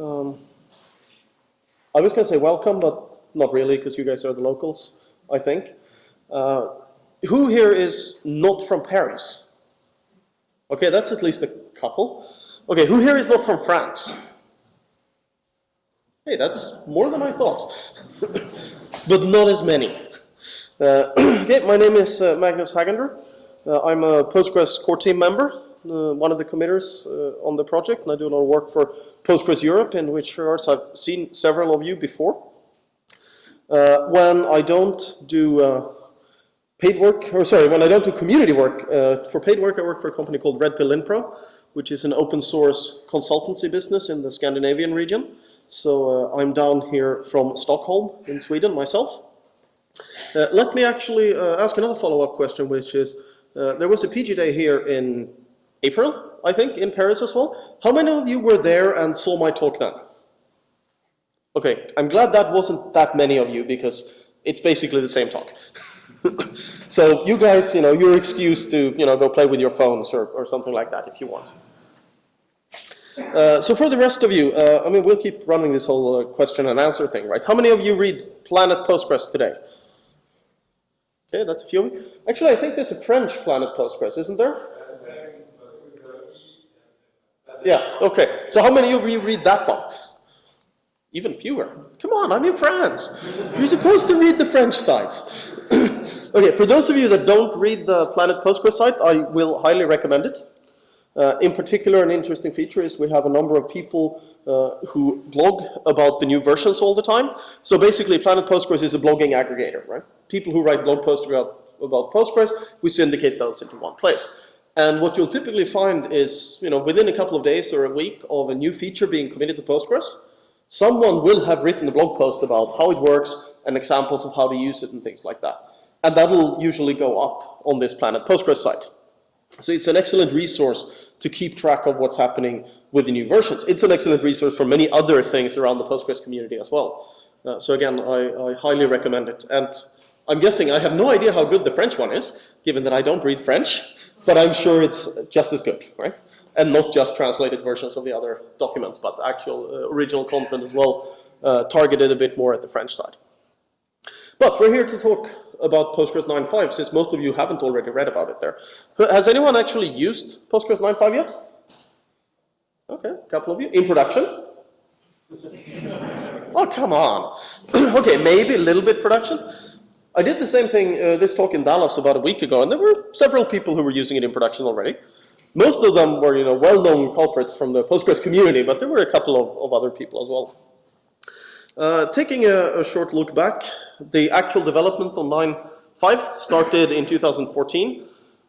Um, I was going to say welcome, but not really, because you guys are the locals, I think. Uh, who here is not from Paris? Okay, that's at least a couple. Okay, who here is not from France? Hey, that's more than I thought, but not as many. Uh, okay, my name is uh, Magnus Hagander. Uh, I'm a Postgres core team member, one of the committers uh, on the project, and I do a lot of work for Postgres Europe, in which regards I've seen several of you before. Uh, when I don't do paid work, or sorry, when I don't do community work, for paid work I work for a company called Redpill Linpro, which is an open source consultancy business in the Scandinavian region. So I'm down here from Stockholm in Sweden myself. Uh, let me actually uh, ask another follow-up question, which is, uh, there was a PG Day here in April, I think, in Paris as well. How many of you were there and saw my talk then? Okay, I'm glad that wasn't that many of you, because it's basically the same talk. so you guys, you know, you're excused to, you know, go play with your phones or, or something like that if you want. Uh, so for the rest of you, uh, I mean, we'll keep running this whole uh, question and answer thing, right? How many of you read Planet Postgres today? Okay, that's a few. Actually, I think there's a French Planet Postgres, isn't there? Yeah, okay. So how many of you read that box? Even fewer. Come on, I'm in France. You're supposed to read the French sites. okay, for those of you that don't read the Planet Postgres site, I will highly recommend it. Uh, in particular, an interesting feature is we have a number of people uh, who blog about the new versions all the time. So basically, Planet Postgres is a blogging aggregator, right? People who write blog posts about, about Postgres, we syndicate those into one place. And what you'll typically find is, you know, within a couple of days or a week of a new feature being committed to Postgres, someone will have written a blog post about how it works and examples of how to use it and things like that. And that'll usually go up on this Planet Postgres site. So it's an excellent resource to keep track of what's happening with the new versions. It's an excellent resource for many other things around the Postgres community as well. Uh, so again, I, I, highly recommend it. And I'm guessing, I have no idea how good the French one is, given that I don't read French, but I'm sure it's just as good, right? And not just translated versions of the other documents, but actual uh, original content as well, uh, targeted a bit more at the French side. But we're here to talk about Postgres 9.5, since most of you haven't already read about it there. Has anyone actually used Postgres 9.5 yet? Okay, a couple of you. In production? oh, come on. okay, maybe a little bit production. I did the same thing, uh, this talk in Dallas about a week ago, and there were several people who were using it in production already. Most of them were, you know, well-known culprits from the Postgres community, but there were a couple of, of other people as well. Uh, taking a, a, short look back, the actual development on 9.5 started in 2014,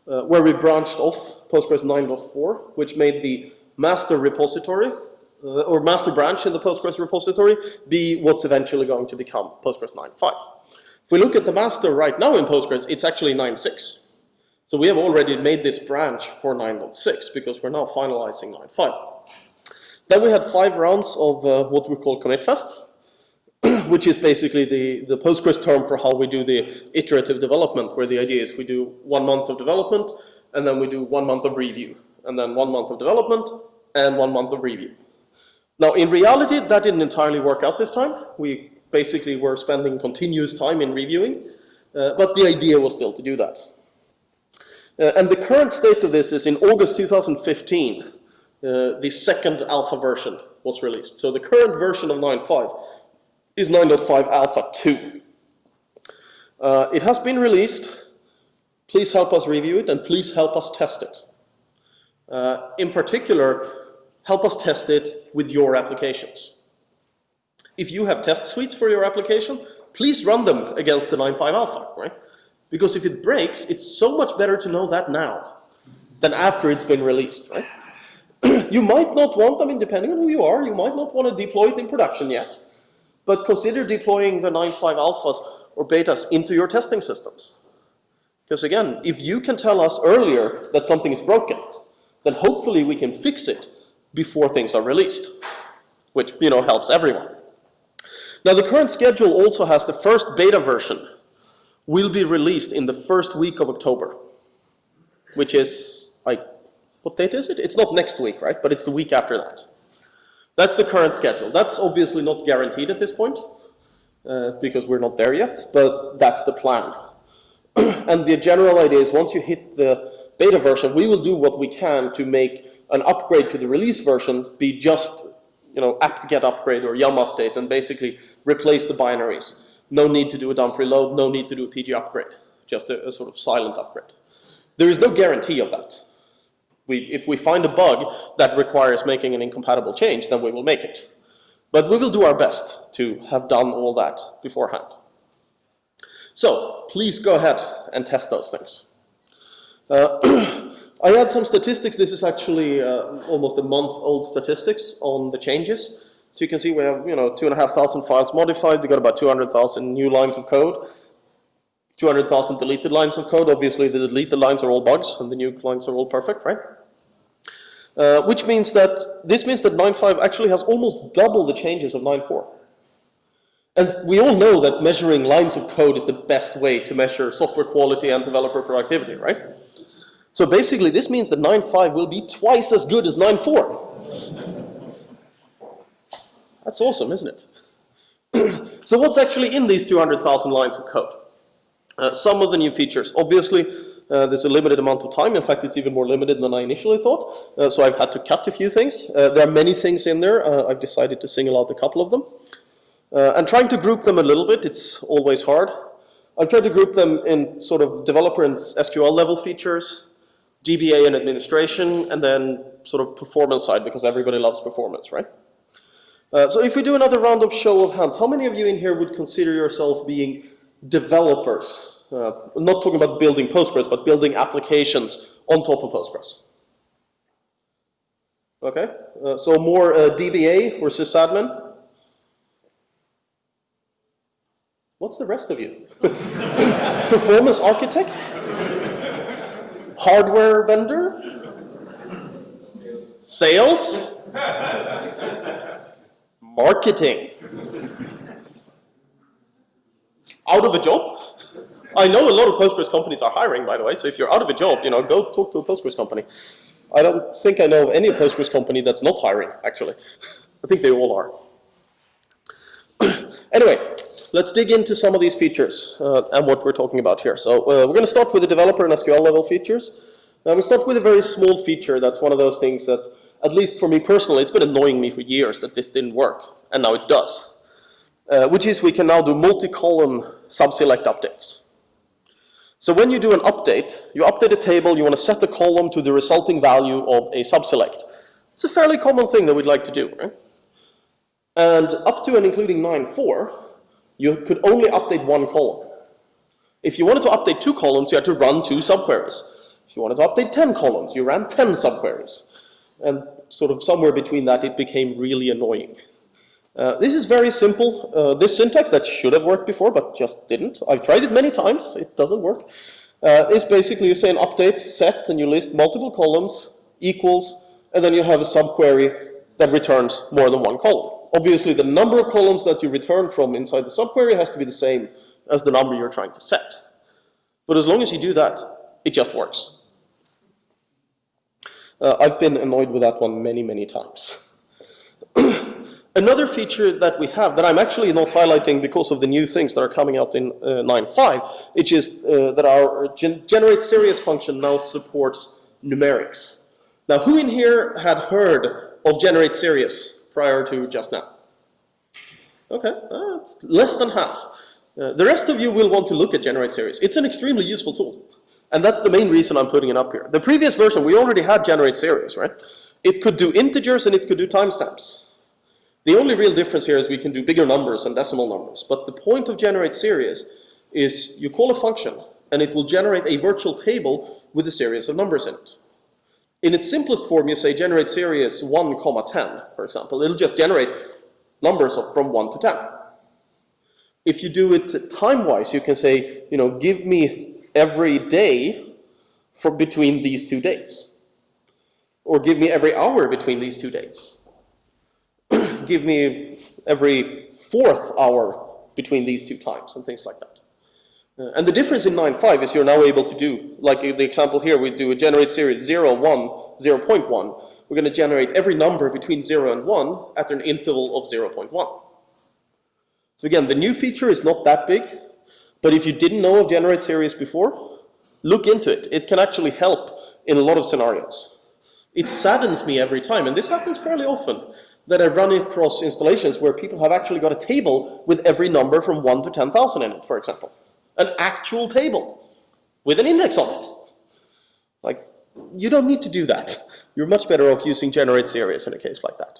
uh, where we branched off Postgres 9.4, which made the master repository, uh, or master branch in the Postgres repository, be what's eventually going to become Postgres 9.5. If we look at the master right now in Postgres, it's actually 9.6. So we have already made this branch for 9.6 because we're now finalizing 9.5. Then we had five rounds of uh, what we call commit fests, which is basically the, the Postgres term for how we do the iterative development, where the idea is we do one month of development, and then we do one month of review, and then one month of development, and one month of review. Now, in reality, that didn't entirely work out this time. We basically were spending continuous time in reviewing, uh, but the idea was still to do that. Uh, and the current state of this is in August 2015, uh, the second alpha version was released. So the current version of 9.5 is 9.5 Alpha 2. Uh, it has been released. Please help us review it and please help us test it. Uh, in particular, help us test it with your applications. If you have test suites for your application, please run them against the 9.5 Alpha, right? Because if it breaks, it's so much better to know that now than after it's been released, right? you might not want, I mean, depending on who you are, you might not want to deploy it in production yet. But consider deploying the 9.5 alphas or betas into your testing systems. Because again, if you can tell us earlier that something is broken, then hopefully we can fix it before things are released, which you know helps everyone. Now the current schedule also has the first beta version will be released in the first week of October, which is, like, what date is it? It's not next week, right? But it's the week after that. That's the current schedule. That's obviously not guaranteed at this point, uh, because we're not there yet, but that's the plan. and the general idea is once you hit the beta version, we will do what we can to make an upgrade to the release version be just you know, apt-get upgrade or yum update and basically replace the binaries. No need to do a dump reload, no need to do a PG upgrade, just a, a sort of silent upgrade. There is no guarantee of that. We, if we find a bug that requires making an incompatible change, then we will make it. But we will do our best to have done all that beforehand. So please go ahead and test those things. Uh, I had some statistics. This is actually uh, almost a month old statistics on the changes. So you can see we have, you know, two and a half thousand files modified. We got about 200,000 new lines of code. 200,000 deleted lines of code. Obviously, the deleted lines are all bugs, and the new lines are all perfect, right? Uh, which means that, this means that 9.5 actually has almost double the changes of 9.4. And we all know that measuring lines of code is the best way to measure software quality and developer productivity, right? So basically, this means that 9.5 will be twice as good as 9.4. That's awesome, isn't it? so what's actually in these 200,000 lines of code? Uh, some of the new features. Obviously, uh, there's a limited amount of time. In fact, it's even more limited than I initially thought. Uh, so I've had to cut a few things. Uh, there are many things in there. Uh, I've decided to single out a couple of them. Uh, and trying to group them a little bit, it's always hard. I've tried to group them in sort of developer and SQL level features, DBA and administration, and then sort of performance side, because everybody loves performance, right? Uh, so if we do another round of show of hands, how many of you in here would consider yourself being developers? Uh, not talking about building Postgres, but building applications on top of Postgres. Okay, uh, so more uh, DBA or sysadmin? What's the rest of you? Performance architect? hardware vendor? Sales? Marketing? Out of a job? I know a lot of Postgres companies are hiring, by the way, so if you're out of a job, you know, go talk to a Postgres company. I don't think I know of any Postgres company that's not hiring, actually. I think they all are. anyway, let's dig into some of these features uh, and what we're talking about here. So uh, we're going to start with the developer and SQL level features. Now we start with a very small feature that's one of those things that, at least for me personally, it's been annoying me for years that this didn't work, and now it does. Uh, which is we can now do multi-column subselect updates. So when you do an update, you update a table, you want to set the column to the resulting value of a subselect. It's a fairly common thing that we'd like to do, right? And up to and including 9.4, you could only update one column. If you wanted to update two columns, you had to run two subqueries. If you wanted to update 10 columns, you ran 10 subqueries. And sort of somewhere between that, it became really annoying. Uh, this is very simple. Uh, this syntax that should have worked before, but just didn't. I've tried it many times. It doesn't work. Uh, is basically you say an update set, and you list multiple columns, equals, and then you have a subquery that returns more than one column obviously the number of columns that you return from inside the subquery has to be the same as the number you're trying to set. But as long as you do that, it just works. Uh, I've been annoyed with that one many, many times. Another feature that we have that I'm actually not highlighting because of the new things that are coming out in uh, 9.5, which is uh, that our gen generate series function now supports numerics. Now, who in here had heard of generate series? prior to just now? Okay, uh, less than half. Uh, the rest of you will want to look at generate series. It's an extremely useful tool. And that's the main reason I'm putting it up here. The previous version, we already had generate series, right? It could do integers and it could do timestamps. The only real difference here is we can do bigger numbers and decimal numbers. But the point of generate series is you call a function and it will generate a virtual table with a series of numbers in it. In its simplest form, you say generate series 1, comma 10, for example. It'll just generate numbers from 1 to 10. If you do it time-wise, you can say, you know, give me every day for between these two dates. Or give me every hour between these two dates. give me every fourth hour between these two times, and things like that. Uh, and the difference in 9.5 is you're now able to do, like the example here, we do a generate series 0, 1, 0.1. We're going to generate every number between 0 and 1 at an interval of 0.1. So again, the new feature is not that big, but if you didn't know of generate series before, look into it. It can actually help in a lot of scenarios. It saddens me every time, and this happens fairly often, that I run across installations where people have actually got a table with every number from 1 to 10,000 in it, for example. An actual table with an index on it. Like, you don't need to do that. You're much better off using generate series in a case like that.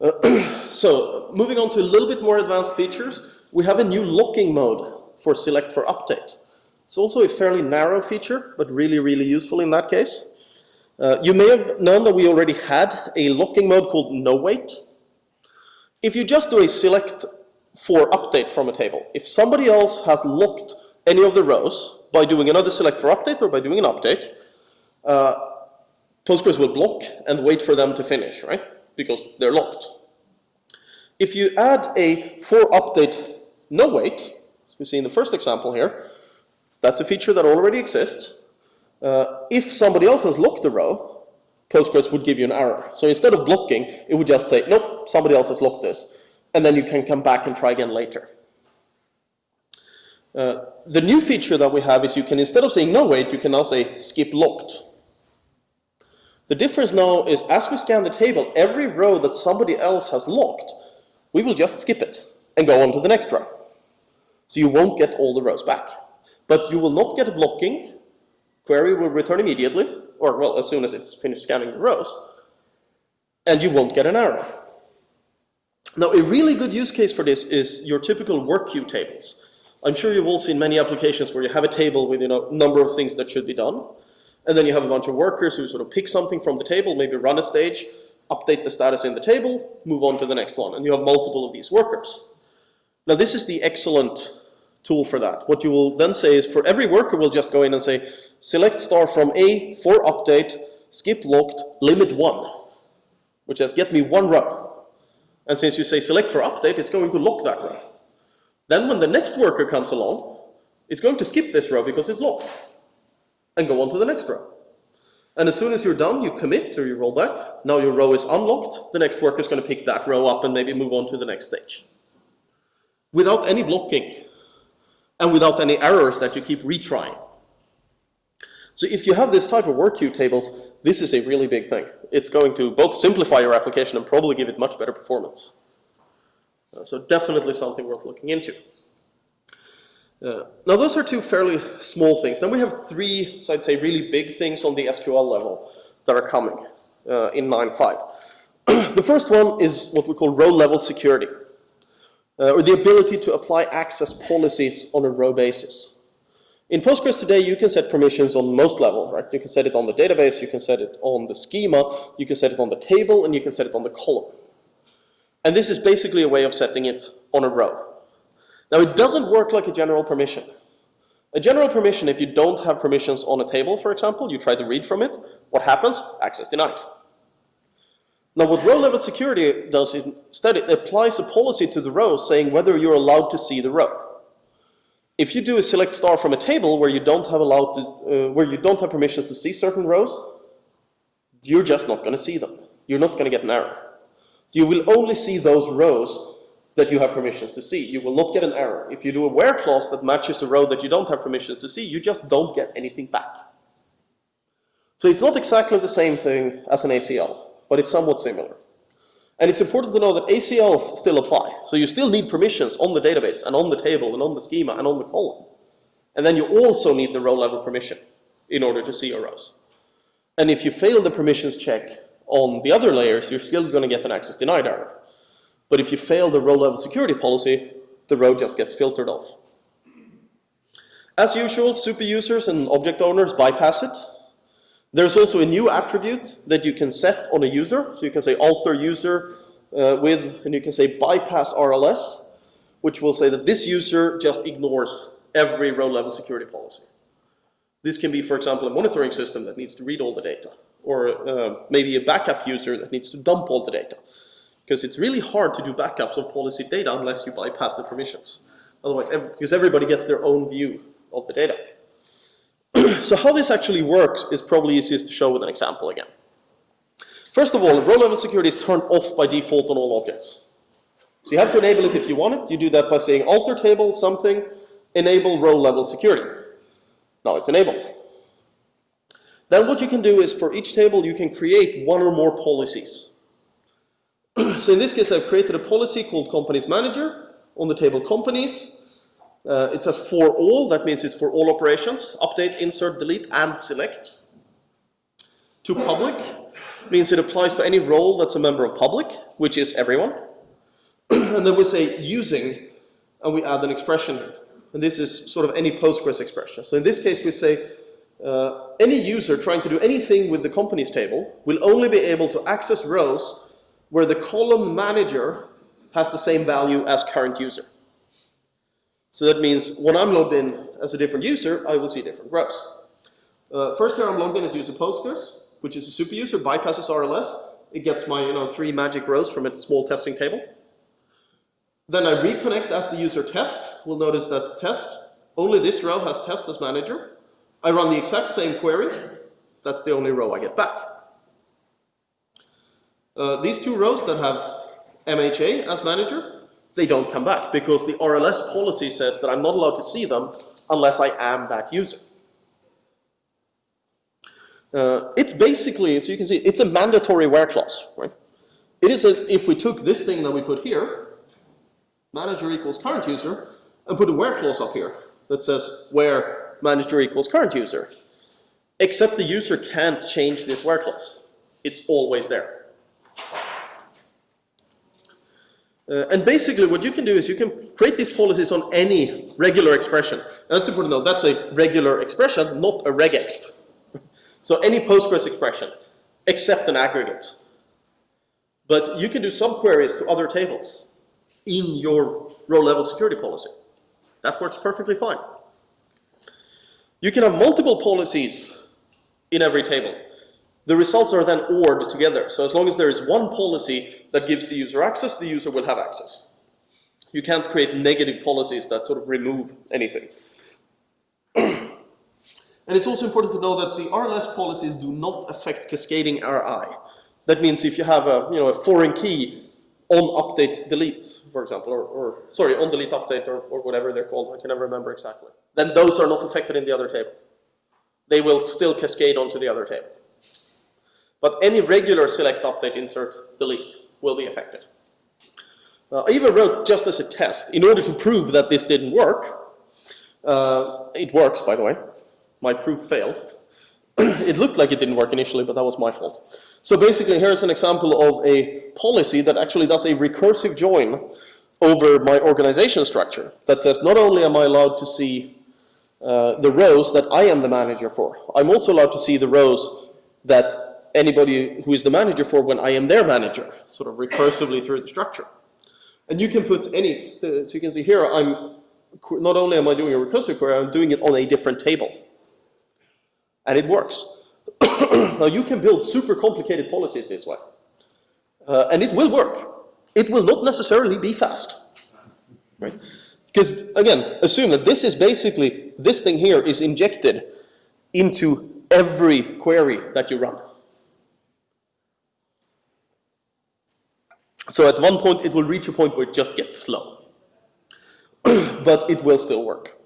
Uh, so, moving on to a little bit more advanced features, we have a new locking mode for select for update. It's also a fairly narrow feature, but really, really useful in that case. Uh, you may have known that we already had a locking mode called no wait. If you just do a select for update from a table, if somebody else has locked any of the rows by doing another select for update or by doing an update, uh, Postgres will block and wait for them to finish, right? Because they're locked. If you add a for update no wait, as we see in the first example here, that's a feature that already exists. Uh, if somebody else has locked the row, Postgres would give you an error. So instead of blocking, it would just say, nope, somebody else has locked this. And then you can come back and try again later. Uh, the new feature that we have is you can, instead of saying no wait, you can now say skip locked. The difference now is as we scan the table, every row that somebody else has locked, we will just skip it and go on to the next row. So you won't get all the rows back. But you will not get a blocking. Query will return immediately, or well, as soon as it's finished scanning the rows. And you won't get an error. Now, a really good use case for this is your typical work queue tables. I'm sure you've all seen many applications where you have a table with a you know, number of things that should be done. And then you have a bunch of workers who sort of pick something from the table, maybe run a stage, update the status in the table, move on to the next one. And you have multiple of these workers. Now, this is the excellent tool for that. What you will then say is for every worker, we'll just go in and say, select star from A for update, skip locked, limit one, which says get me one row. And since you say select for update, it's going to lock that row. Then when the next worker comes along, it's going to skip this row because it's locked and go on to the next row. And as soon as you're done, you commit or you roll back. Now your row is unlocked. The next worker is going to pick that row up and maybe move on to the next stage. Without any blocking and without any errors that you keep retrying. So if you have this type of work queue tables, this is a really big thing. It's going to both simplify your application and probably give it much better performance. Uh, so definitely something worth looking into. Uh, now those are two fairly small things. Then we have three, so I'd say really big things on the SQL level that are coming uh, in 9.5. the first one is what we call row level security uh, or the ability to apply access policies on a row basis. In Postgres today, you can set permissions on most level, right? You can set it on the database, you can set it on the schema, you can set it on the table, and you can set it on the column. And this is basically a way of setting it on a row. Now, it doesn't work like a general permission. A general permission, if you don't have permissions on a table, for example, you try to read from it, what happens? Access denied. Now what row level security does is instead it applies a policy to the row saying whether you're allowed to see the row. If you do a select star from a table where you don't have allowed to, uh, where you don't have permissions to see certain rows, you're just not going to see them. You're not going to get an error. You will only see those rows that you have permissions to see. You will not get an error. If you do a where clause that matches a row that you don't have permissions to see, you just don't get anything back. So it's not exactly the same thing as an ACL but it's somewhat similar. And it's important to know that ACLs still apply. So you still need permissions on the database and on the table and on the schema and on the column. And then you also need the row level permission in order to see your rows. And if you fail the permissions check on the other layers, you're still going to get an access denied error. But if you fail the row level security policy, the row just gets filtered off. As usual, super users and object owners bypass it there's also a new attribute that you can set on a user. So you can say alter user uh, with, and you can say bypass RLS, which will say that this user just ignores every row level security policy. This can be, for example, a monitoring system that needs to read all the data, or uh, maybe a backup user that needs to dump all the data. Because it's really hard to do backups of policy data unless you bypass the permissions. Otherwise, ev- because everybody gets their own view of the data. so how this actually works is probably easiest to show with an example again. First of all, row level security is turned off by default on all objects. So you have to enable it if you want it. You do that by saying alter table something, enable row level security. Now it's enabled. Then what you can do is for each table you can create one or more policies. so in this case I've created a policy called companies manager on the table companies. Uh, it says for all, that means it's for all operations, update, insert, delete, and select. To public means it applies to any role that's a member of public, which is everyone. and then we say using, and we add an expression. And this is sort of any Postgres expression. So in this case we say uh, any user trying to do anything with the companies table will only be able to access rows where the column manager has the same value as current user. So that means when I'm logged in as a different user, I will see different rows. Uh, first here I'm logged in as user Postgres, which is a super user, bypasses RLS. It gets my you know, three magic rows from its small testing table. Then I reconnect as the user test. We'll notice that test, only this row has test as manager. I run the exact same query. That's the only row I get back. Uh, these two rows that have MHA as manager, they don't come back because the RLS policy says that I'm not allowed to see them unless I am that user. Uh, it's basically, as you can see, it's a mandatory where clause, right? It is as if we took this thing that we put here, manager equals current user, and put a where clause up here that says where manager equals current user. Except the user can't change this where clause. It's always there. Uh, and basically what you can do is you can create these policies on any regular expression. And that's important to know, that's a regular expression, not a regexp. so any Postgres expression, except an aggregate. But you can do subqueries to other tables in your row level security policy. That works perfectly fine. You can have multiple policies in every table. The results are then ORed together. So as long as there is one policy that gives the user access, the user will have access. You can't create negative policies that sort of remove anything. and it's also important to know that the RLS policies do not affect cascading RI. That means if you have a, you know, a foreign key on update delete, for example, or, or sorry, on delete update or, or whatever they're called, I can never remember exactly, then those are not affected in the other table. They will still cascade onto the other table. But any regular select, update, insert, delete will be affected. Uh, I even wrote just as a test, in order to prove that this didn't work, uh, it works by the way, my proof failed. it looked like it didn't work initially, but that was my fault. So basically here's an example of a policy that actually does a recursive join over my organization structure that says not only am I allowed to see uh, the rows that I am the manager for, I'm also allowed to see the rows that anybody who is the manager for when I am their manager, sort of recursively through the structure. And you can put any, so you can see here, I'm, not only am I doing a recursive query, I'm doing it on a different table. And it works. now you can build super complicated policies this way. Uh, and it will work. It will not necessarily be fast. Right? Because again, assume that this is basically, this thing here is injected into every query that you run. So at one point it will reach a point where it just gets slow. but it will still work.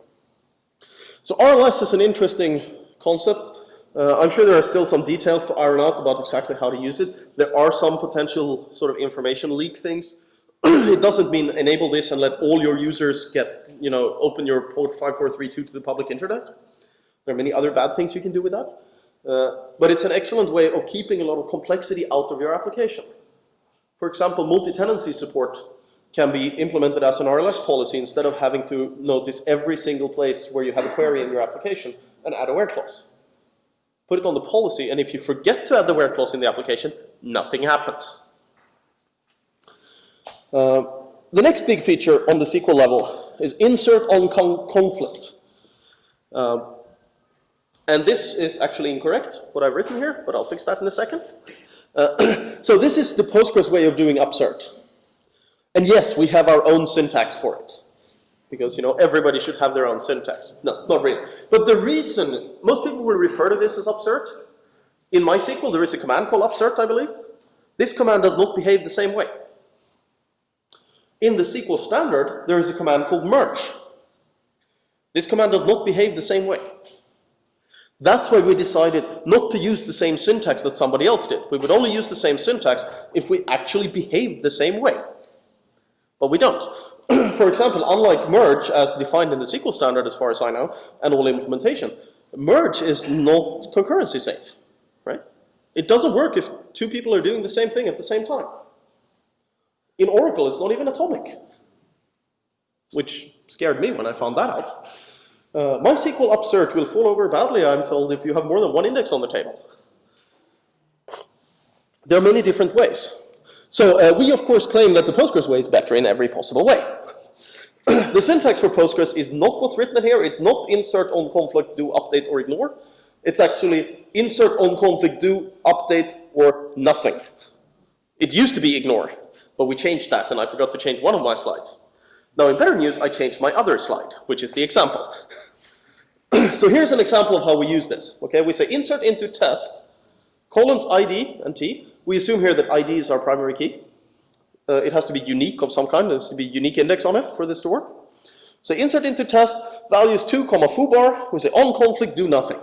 So RLS is an interesting concept. Uh, I'm sure there are still some details to iron out about exactly how to use it. There are some potential sort of information leak things. it doesn't mean enable this and let all your users get, you know, open your port 5432 to the public internet. There are many other bad things you can do with that. Uh, but it's an excellent way of keeping a lot of complexity out of your application. For example, multi-tenancy support can be implemented as an RLS policy instead of having to notice every single place where you have a query in your application and add a where clause. Put it on the policy, and if you forget to add the where clause in the application, nothing happens. Uh, the next big feature on the SQL level is insert on con conflict. Uh, and this is actually incorrect, what I've written here, but I'll fix that in a second. Uh, so this is the Postgres way of doing upsert. And yes, we have our own syntax for it. because you know everybody should have their own syntax. No, not really. But the reason most people will refer to this as upsert. In MySQL, there is a command called upsert, I believe. This command does not behave the same way. In the SQL standard, there is a command called merge. This command does not behave the same way. That's why we decided not to use the same syntax that somebody else did. We would only use the same syntax if we actually behaved the same way. But we don't. For example, unlike merge as defined in the SQL standard as far as I know, and all implementation, merge is not concurrency safe, right? It doesn't work if two people are doing the same thing at the same time. In Oracle, it's not even atomic, which scared me when I found that out. Uh, MySQL upsert will fall over badly, I'm told, if you have more than one index on the table. There are many different ways. So uh, we, of course, claim that the Postgres way is better in every possible way. the syntax for Postgres is not what's written here. It's not insert on conflict, do, update, or ignore. It's actually insert on conflict, do, update, or nothing. It used to be ignore, but we changed that, and I forgot to change one of my slides. Now, in better news, I changed my other slide, which is the example. so here's an example of how we use this. Okay, we say insert into test, colons ID and T. We assume here that ID is our primary key. Uh, it has to be unique of some kind. There has to be unique index on it for this to work. So insert into test, values 2, comma foobar. We say on conflict, do nothing.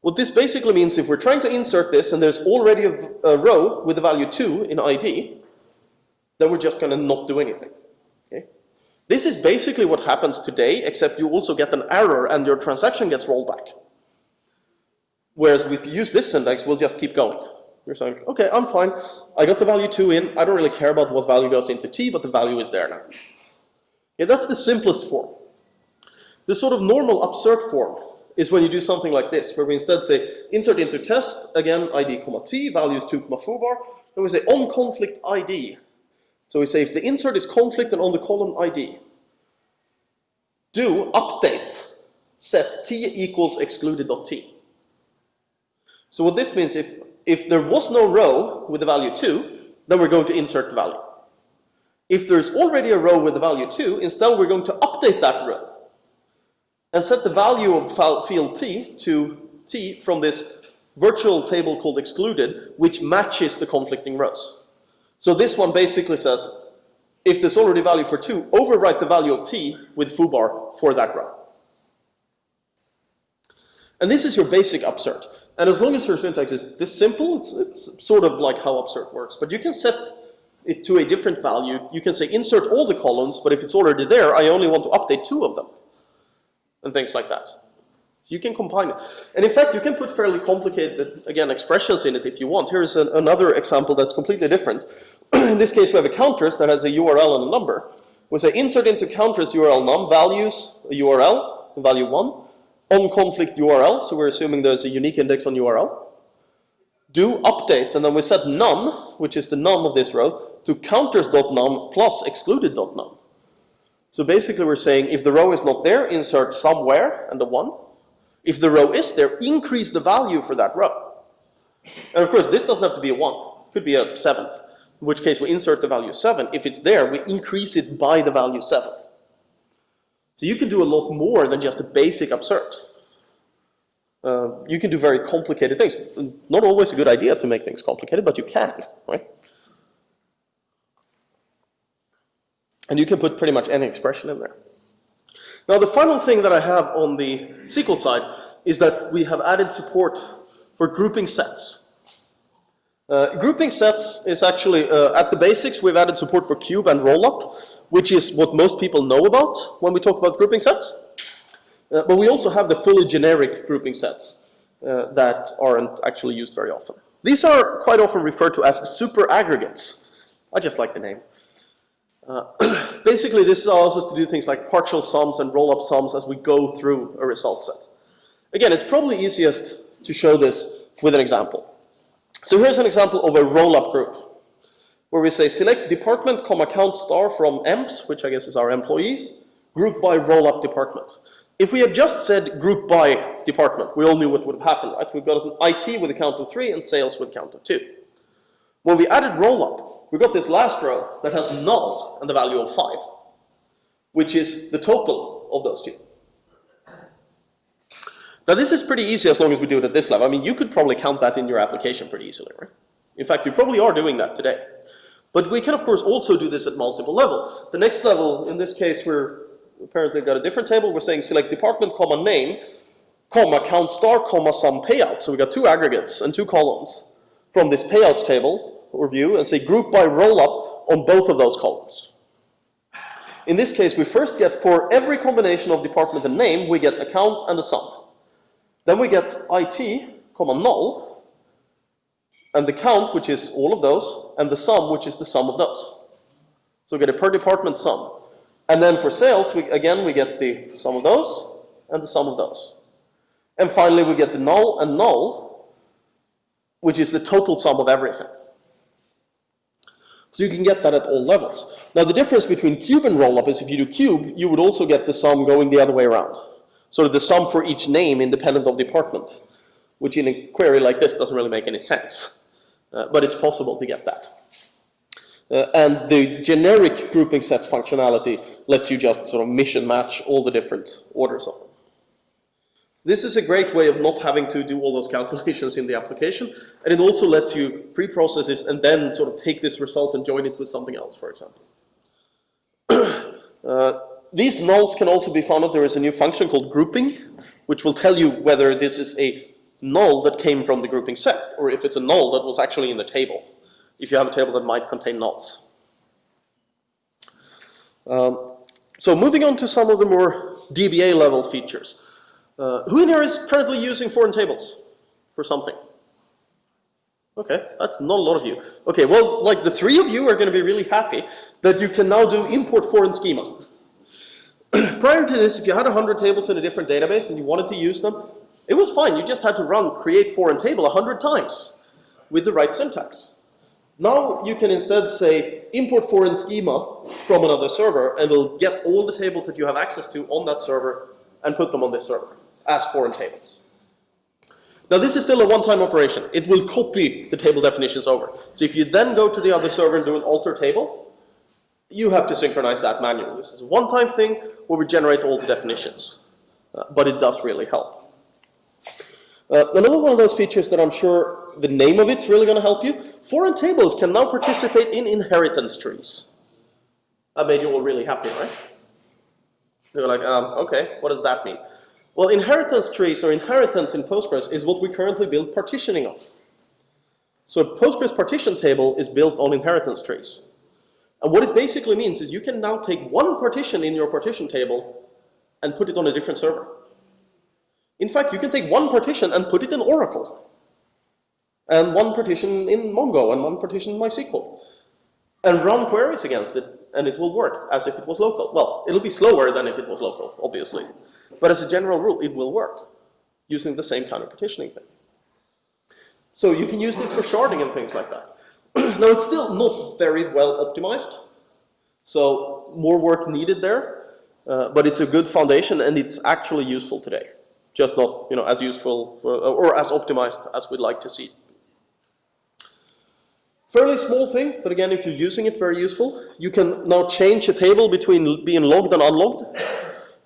What this basically means, if we're trying to insert this and there's already a, a row with the value 2 in ID, then we're just going to not do anything. This is basically what happens today, except you also get an error and your transaction gets rolled back. Whereas if you use this syntax, we'll just keep going. You're saying, okay, I'm fine. I got the value 2 in. I don't really care about what value goes into t, but the value is there now. Yeah, that's the simplest form. The sort of normal upsert form is when you do something like this, where we instead say insert into test, again, id comma t, values 2 comma foobar, then we say on conflict id, so we say if the insert is conflict and on the column ID, do update set t equals excluded.t. So what this means, if, if there was no row with the value 2, then we're going to insert the value. If there's already a row with the value 2, instead we're going to update that row and set the value of field t to t from this virtual table called excluded, which matches the conflicting rows. So this one basically says, if there's already a value for 2, overwrite the value of t with foobar for that row. And this is your basic upsert. And as long as your syntax is this simple, it's, it's sort of like how upsert works. But you can set it to a different value. You can say insert all the columns, but if it's already there, I only want to update two of them. And things like that. So you can combine it. And in fact, you can put fairly complicated, again, expressions in it if you want. Here's an, another example that's completely different. in this case, we have a counters that has a URL and a number. We say insert into counters URL num values a URL, value 1, on conflict URL, so we're assuming there's a unique index on URL. Do update, and then we set num, which is the num of this row, to counters.num plus excluded.num. So basically we're saying if the row is not there, insert somewhere and the 1. If the row is there, increase the value for that row. And of course, this doesn't have to be a 1. It could be a 7, in which case we insert the value 7. If it's there, we increase it by the value 7. So you can do a lot more than just a basic upsert. Uh, you can do very complicated things. Not always a good idea to make things complicated, but you can, right? And you can put pretty much any expression in there. Now the final thing that I have on the SQL side is that we have added support for grouping sets. Uh, grouping sets is actually, uh, at the basics, we've added support for cube and rollup, which is what most people know about when we talk about grouping sets. Uh, but we also have the fully generic grouping sets uh, that aren't actually used very often. These are quite often referred to as super aggregates. I just like the name. Uh, basically, this allows us to do things like partial sums and roll-up sums as we go through a result set. Again, it's probably easiest to show this with an example. So here's an example of a roll-up group, where we say select department, comma count star from EMPS, which I guess is our employees, group by roll-up department. If we had just said group by department, we all knew what would have happened, right? We've got an IT with a count of three and sales with a count of two. When we added roll-up, we got this last row that has null and the value of 5. which is the total of those two. Now this is pretty easy as long as we do it at this level. I mean, you could probably count that in your application pretty easily, right? In fact, you probably are doing that today. But we can, of course, also do this at multiple levels. The next level, in this case, we're apparently got a different table. We're saying select department, comma, name, comma, count star, comma, sum payout. So we got two aggregates and two columns from this payout table or view and say group by roll up on both of those columns. In this case, we first get for every combination of department and name, we get account and a sum. Then we get IT, comma, null, and the count, which is all of those, and the sum, which is the sum of those. So we get a per department sum. And then for sales, we, again, we get the sum of those and the sum of those. And finally, we get the null and null, which is the total sum of everything. So you can get that at all levels. Now the difference between cube and rollup is if you do cube, you would also get the sum going the other way around. So the sum for each name independent of department, which in a query like this doesn't really make any sense. Uh, but it's possible to get that. Uh, and the generic grouping sets functionality lets you just sort of mission match all the different orders of them. This is a great way of not having to do all those calculations in the application, and it also lets you pre-process this and then sort of take this result and join it with something else, for example. uh, these nulls can also be found out. There is a new function called grouping, which will tell you whether this is a null that came from the grouping set, or if it's a null that was actually in the table, if you have a table that might contain nulls. Um, so moving on to some of the more DBA level features. Uh, who in here is currently using foreign tables for something? Okay, that's not a lot of you. Okay, well, like the three of you are going to be really happy that you can now do import foreign schema. Prior to this, if you had 100 tables in a different database and you wanted to use them, it was fine. You just had to run create foreign table 100 times with the right syntax. Now you can instead say import foreign schema from another server and it'll get all the tables that you have access to on that server and put them on this server as foreign tables. Now this is still a one-time operation. It will copy the table definitions over. So if you then go to the other server and do an alter table, you have to synchronize that manually. This is a one-time thing where we generate all the definitions. Uh, but it does really help. Uh, another one of those features that I'm sure the name of it's really going to help you, foreign tables can now participate in inheritance trees. That made you all really happy, right? You're like, um, okay, what does that mean? Well, inheritance trees or inheritance in Postgres is what we currently build partitioning on. So Postgres partition table is built on inheritance trees. And what it basically means is you can now take one partition in your partition table and put it on a different server. In fact, you can take one partition and put it in Oracle. And one partition in Mongo and one partition in MySQL. And run queries against it, and it will work as if it was local. Well, it'll be slower than if it was local, obviously. But as a general rule, it will work using the same kind of partitioning thing. So you can use this for sharding and things like that. now, it's still not very well optimized. So more work needed there. Uh, but it's a good foundation and it's actually useful today. Just not you know, as useful for, or as optimized as we'd like to see. Fairly small thing, but again, if you're using it, very useful. You can now change a table between being logged and unlogged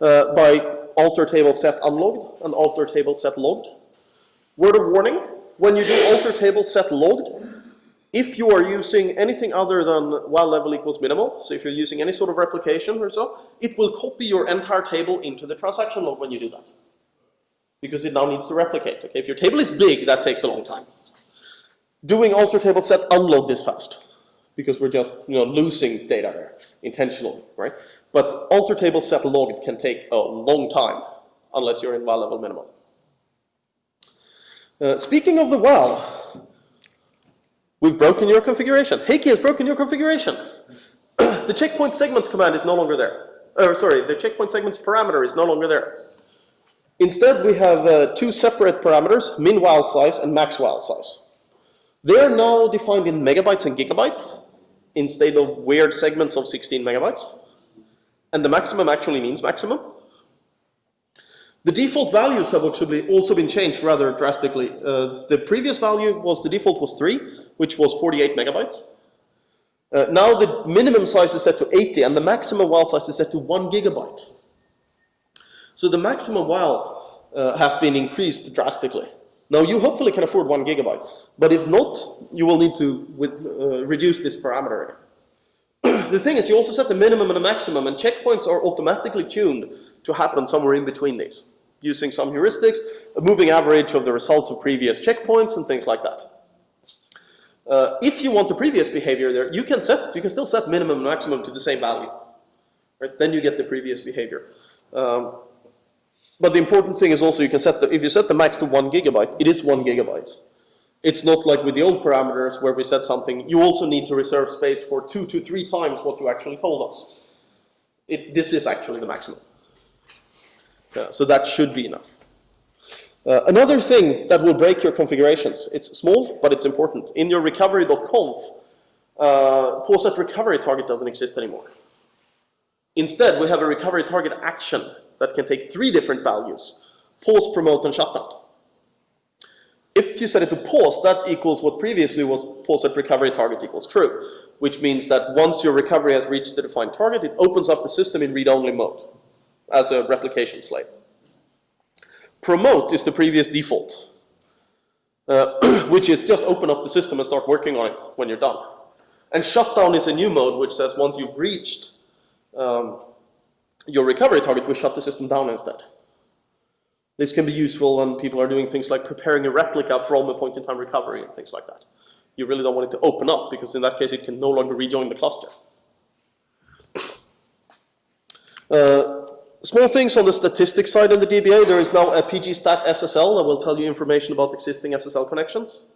uh, by alter table set unlogged and alter table set logged. Word of warning, when you do alter table set logged, if you are using anything other than WAL level equals minimal, so if you're using any sort of replication or so, it will copy your entire table into the transaction log when you do that. Because it now needs to replicate. Okay, if your table is big, that takes a long time. Doing alter table set unlogged is fast because we're just you know losing data there intentionally, right? But alter table set logged can take a long time unless you're in WAL level minimal. Uh, speaking of the WAL, we've broken your configuration. Heikki has broken your configuration. the checkpoint segments command is no longer there. Uh, sorry, the checkpoint segments parameter is no longer there. Instead, we have uh, two separate parameters, min WAL size and max WAL size. They are now defined in megabytes and gigabytes instead of weird segments of 16 megabytes and the maximum actually means maximum. The default values have actually also been changed rather drastically. Uh, the previous value was, the default was 3, which was 48 megabytes. Uh, now the minimum size is set to 80 and the maximum WAL size is set to 1 gigabyte. So the maximum WAL uh, has been increased drastically. Now you hopefully can afford 1 gigabyte, but if not, you will need to with, uh, reduce this parameter the thing is you also set the minimum and the maximum and checkpoints are automatically tuned to happen somewhere in between these, using some heuristics, a moving average of the results of previous checkpoints and things like that. Uh, if you want the previous behavior there, you can set, you can still set minimum and maximum to the same value. Right? Then you get the previous behavior. Um, but the important thing is also you can set the, if you set the max to one gigabyte, it is one gigabyte. It's not like with the old parameters where we set something, you also need to reserve space for two to three times what you actually told us. It, this is actually the maximum. Yeah, so that should be enough. Uh, another thing that will break your configurations, it's small, but it's important. In your recovery.conf, uh, pause at recovery target doesn't exist anymore. Instead, we have a recovery target action that can take three different values, pause, promote, and shutdown. If you set it to pause, that equals what previously was pause at recovery target equals true, which means that once your recovery has reached the defined target, it opens up the system in read-only mode as a replication slave. Promote is the previous default, uh, which is just open up the system and start working on it when you're done. And shutdown is a new mode which says once you've reached um, your recovery target, we shut the system down instead. This can be useful when people are doing things like preparing a replica from a point-in-time recovery and things like that. You really don't want it to open up because in that case it can no longer rejoin the cluster. Uh, small things on the statistics side in the DBA. There is now a pgstat SSL that will tell you information about existing SSL connections.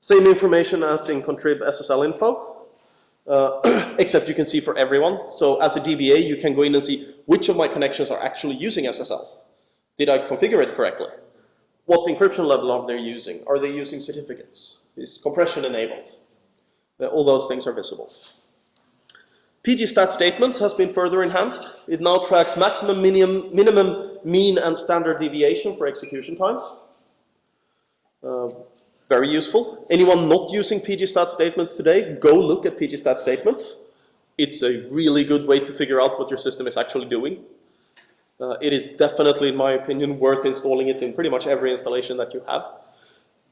Same information as in contrib SSL info. Uh, except you can see for everyone. So as a DBA, you can go in and see which of my connections are actually using SSL. Did I configure it correctly? What encryption level are they using? Are they using certificates? Is compression enabled? Uh, all those things are visible. Pgstat statements has been further enhanced. It now tracks maximum, minimum, minimum mean, and standard deviation for execution times. Uh, very useful. Anyone not using pgstat statements today, go look at pgstat statements. It's a really good way to figure out what your system is actually doing. Uh, it is definitely, in my opinion, worth installing it in pretty much every installation that you have.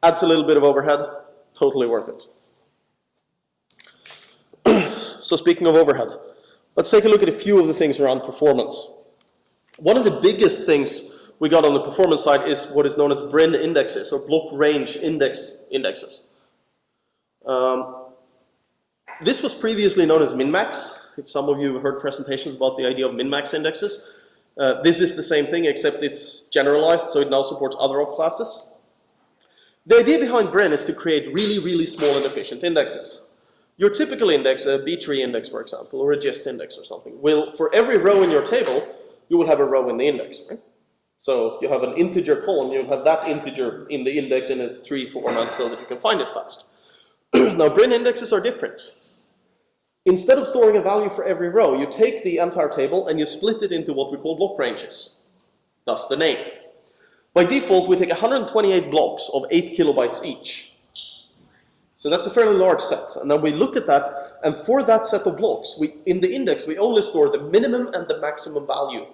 Adds a little bit of overhead, totally worth it. So speaking of overhead, let's take a look at a few of the things around performance. One of the biggest things we got on the performance side is what is known as BRIN indexes, or block range index indexes. Um, this was previously known as minmax. If some of you have heard presentations about the idea of minmax indexes, uh, this is the same thing except it's generalized, so it now supports other op classes. The idea behind BRIN is to create really, really small and efficient indexes. Your typical index, a B-tree index, for example, or a GIST index or something, will, for every row in your table, you will have a row in the index, right? So you have an integer column, you'll have that integer in the index in a tree format so that you can find it fast. now BRIN indexes are different. Instead of storing a value for every row, you take the entire table and you split it into what we call block ranges. Thus the name. By default, we take 128 blocks of 8 kilobytes each. So that's a fairly large set. And then we look at that, and for that set of blocks, we, in the index, we only store the minimum and the maximum value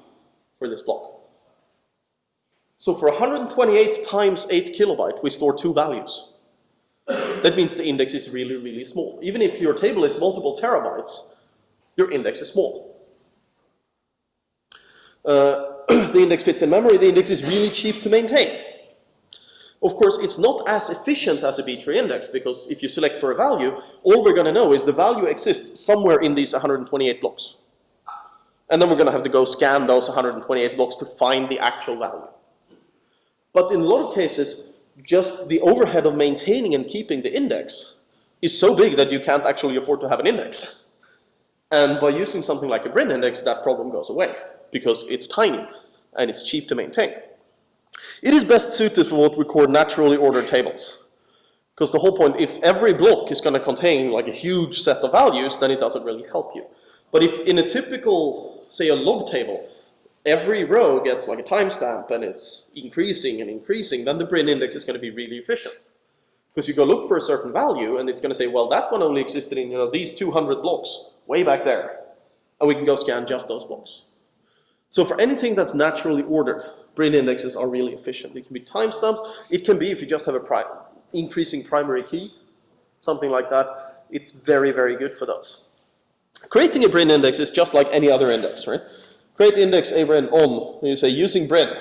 for this block. So for 128 times 8 kilobyte, we store two values. That means the index is really, really small. Even if your table is multiple terabytes, your index is small. Uh, the index fits in memory, the index is really cheap to maintain. Of course, it's not as efficient as a B-tree index because if you select for a value, all we're going to know is the value exists somewhere in these 128 blocks. And then we're going to have to go scan those 128 blocks to find the actual value. But in a lot of cases, just the overhead of maintaining and keeping the index is so big that you can't actually afford to have an index. And by using something like a BRIN index, that problem goes away because it's tiny and it's cheap to maintain. It is best suited for what we call naturally ordered tables. Because the whole point, if every block is going to contain like a huge set of values, then it doesn't really help you. But if in a typical, say a log table, every row gets like a timestamp and it's increasing and increasing, then the BRIN index is going to be really efficient. Because you go look for a certain value, and it's going to say, well, that one only existed in you know these 200 blocks way back there, and we can go scan just those blocks. So for anything that's naturally ordered, Brin indexes are really efficient. It can be timestamps. It can be if you just have a pri increasing primary key, something like that. It's very, very good for those. Creating a Brin index is just like any other index, right? Create index abrin on, and you say using Brin,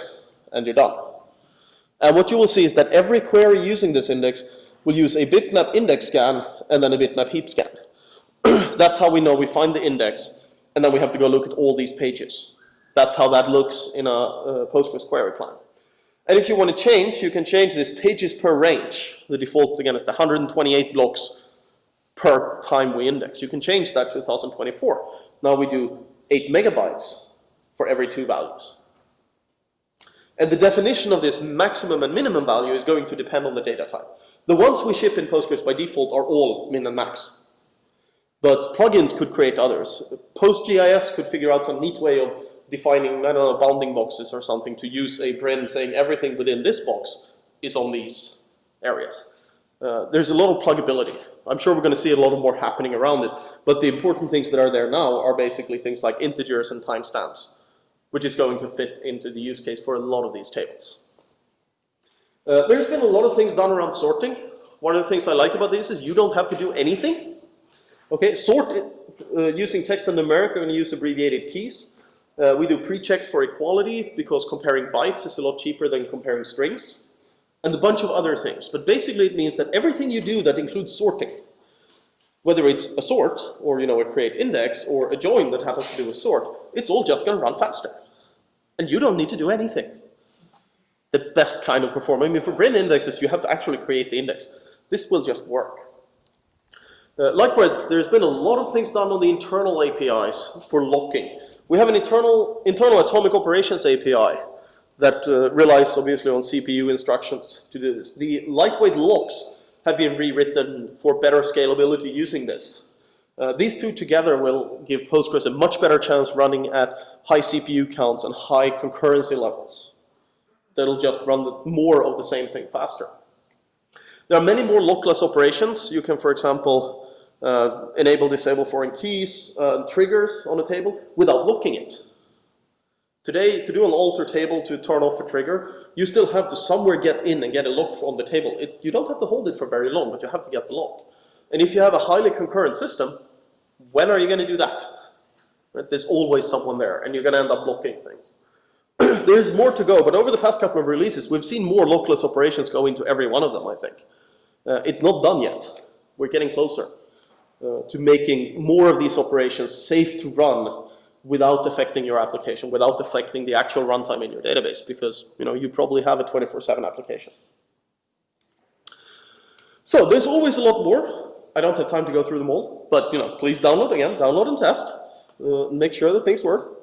and you're done. And what you will see is that every query using this index will use a bitmap index scan and then a bitmap heap scan. That's how we know we find the index, and then we have to go look at all these pages. That's how that looks in a, a Postgres query plan. And if you want to change, you can change this pages per range. The default, again, is the 128 blocks per time we index. You can change that to 2024. Now we do 8 megabytes for every two values. And the definition of this maximum and minimum value is going to depend on the data type. The ones we ship in Postgres by default are all min and max. But plugins could create others. PostGIS could figure out some neat way of defining, I don't know, bounding boxes or something to use a Brin saying everything within this box is on these areas. Uh, there's a lot of pluggability. I'm sure we're going to see a lot more happening around it, but the important things that are there now are basically things like integers and timestamps, which is going to fit into the use case for a lot of these tables. Uh, there's been a lot of things done around sorting. One of the things I like about this is you don't have to do anything. Okay, sort uh, using text and numeric, we're going to use abbreviated keys. Uh, we do pre-checks for equality because comparing bytes is a lot cheaper than comparing strings. And a bunch of other things. But basically it means that everything you do that includes sorting, whether it's a sort or you know a create index or a join that happens to do a sort, it's all just going to run faster. And you don't need to do anything. The best kind of performance. I mean, for Brin indexes, you have to actually create the index. This will just work. Uh, likewise, there's been a lot of things done on the internal APIs for locking. We have an internal, internal atomic operations API that uh, relies obviously on CPU instructions to do this. The lightweight locks have been rewritten for better scalability using this. Uh, these two together will give Postgres a much better chance running at high CPU counts and high concurrency levels. That'll just run the, more of the same thing faster. There are many more lockless operations. You can, for example, uh, enable, disable foreign keys, uh, triggers on a table without locking it. Today, to do an alter table to turn off a trigger, you still have to somewhere get in and get a lock on the table. It, you don't have to hold it for very long, but you have to get the lock. And if you have a highly concurrent system, when are you going to do that? Right? There's always someone there, and you're going to end up blocking things. There's more to go, but over the past couple of releases, we've seen more lockless operations go into every one of them, I think. Uh, it's not done yet. We're getting closer uh, to making more of these operations safe to run without affecting your application, without affecting the actual runtime in your database, because you know you probably have a 24/7 application. So there's always a lot more. I don't have time to go through them all, but you know, please download again, download and test, uh, make sure that things work.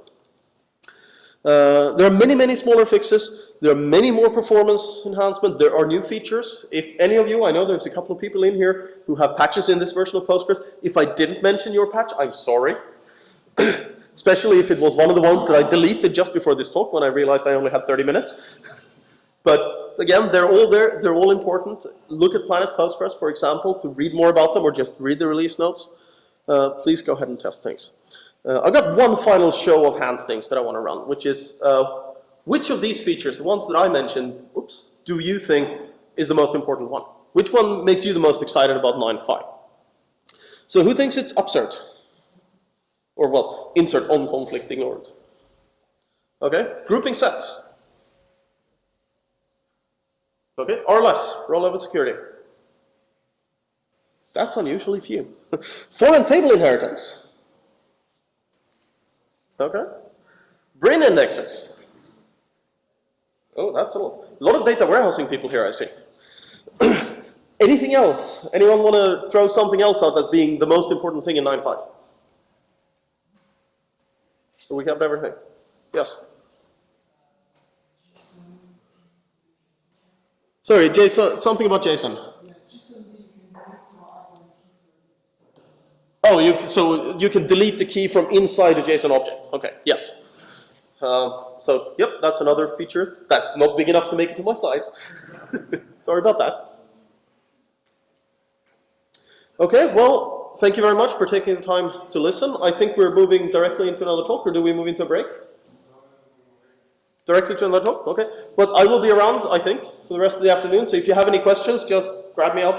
Uh, there are many, many smaller fixes. There are many more performance enhancements. There are new features. If any of you, I know there's a couple of people in here who have patches in this version of Postgres. If I didn't mention your patch, I'm sorry. Especially if it was one of the ones that I deleted just before this talk when I realized I only had 30 minutes. but again, they're all there. They're all important. Look at Planet Postgres, for example, to read more about them or just read the release notes. Uh, please go ahead and test things. Uh, I've got one final show of hands things that I want to run, which is uh, which of these features, the ones that I mentioned, oops, do you think is the most important one? Which one makes you the most excited about 9.5? So who thinks it's upsert? Or well, insert on conflict ignored. Okay, grouping sets. Okay, or less, row level security. That's unusually few. Foreign table inheritance. Okay. BRIN indexes. Oh, that's a lot. A lot of data warehousing people here, I see. Anything else? Anyone want to throw something else out as being the most important thing in 9.5? So we covered everything. Yes? Sorry, JSON, something about JSON. Oh, you, so you can delete the key from inside a JSON object. Okay, yes. Uh, so, yep, that's another feature. That's not big enough to make it to my slides. Sorry about that. Okay, well, thank you very much for taking the time to listen. I think we're moving directly into another talk, or do we move into a break? Directly to another talk? Okay. But I will be around, I think, for the rest of the afternoon, so if you have any questions, just grab me outside.